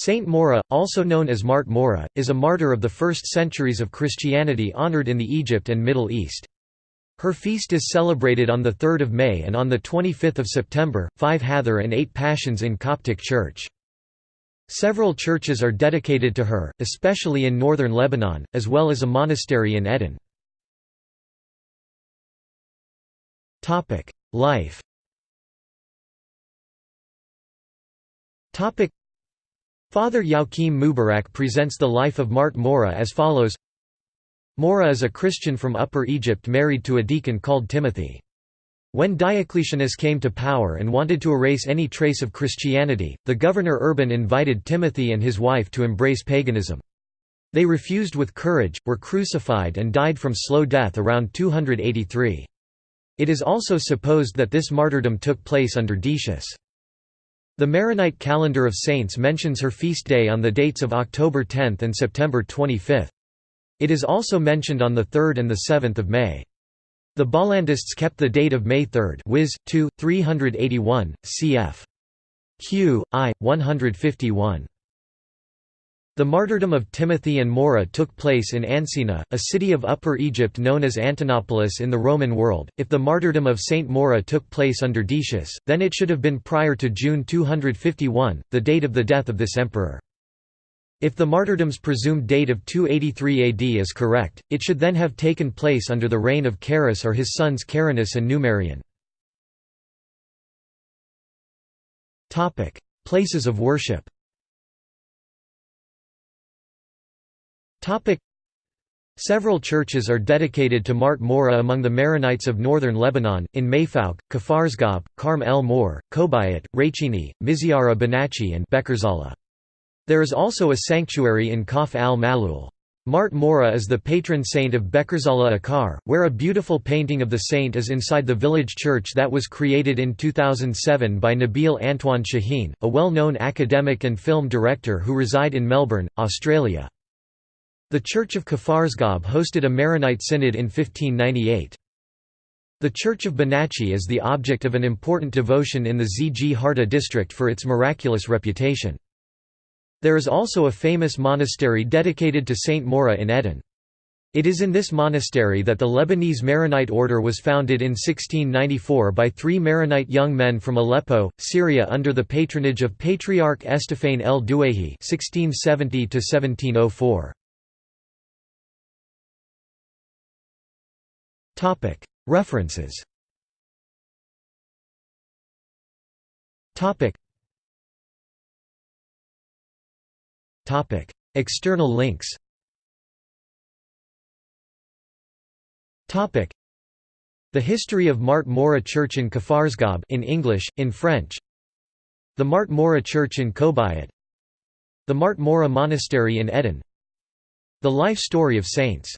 Saint Maura, also known as Mart Mora, is a martyr of the first centuries of Christianity honored in the Egypt and Middle East. Her feast is celebrated on 3 May and on 25 September, 5 Hathor and 8 Pashons in Coptic Church. Several churches are dedicated to her, especially in northern Lebanon, as well as a monastery in Ehden. Life Father Joachim Mubarak presents the life of Mart Mora as follows Mora is a Christian from Upper Egypt married to a deacon called Timothy. When Diocletianus came to power and wanted to erase any trace of Christianity, the governor Urban invited Timothy and his wife to embrace paganism. They refused with courage, were crucified and died from slow death around 283. It is also supposed that this martyrdom took place under Decius. The Maronite calendar of saints mentions her feast day on the dates of October 10 and September 25. It is also mentioned on the 3rd and the 7th of May. The Bollandists kept the date of May 3 Wiz. 2, 381, cf. Q. I. 151. The martyrdom of Timothy and Mora took place in Ancina, a city of Upper Egypt known as Antinoopolis in the Roman world. If the martyrdom of Saint Mora took place under Decius, then it should have been prior to June 251, the date of the death of this emperor. If the martyrdom's presumed date of 283 AD is correct, it should then have taken place under the reign of Carus or his sons Carinus and Numerian. Places of worship Several churches are dedicated to Mart Mora among the Maronites of northern Lebanon, in Mayfouk, Kafarzgab, Karm el Mor, Kobayat, Rachini, Miziara Banachi and Bekerzala. There is also a sanctuary in Kaf al-Malul. Mart Mora is the patron saint of Bekerzala Akar, where a beautiful painting of the saint is inside the village church that was created in 2007 by Nabil Antoine Shaheen, a well-known academic and film director who reside in Melbourne, Australia. The Church of Kafarzgab hosted a Maronite synod in 1598. The Church of Banachi is the object of an important devotion in the Zgharta district for its miraculous reputation. There is also a famous monastery dedicated to Saint Maura in Ehden. It is in this monastery that the Lebanese Maronite order was founded in 1694 by three Maronite young men from Aleppo, Syria under the patronage of Patriarch Estephane el Douaihi (1670–1704). Topic References. Topic. Topic. External links. Topic. The History of Mart Mora Church in Kafarzgab in English, in French. The Mart Mora Church in Kobayat The Mart Mora Monastery in Ehden. The Life Story of Saints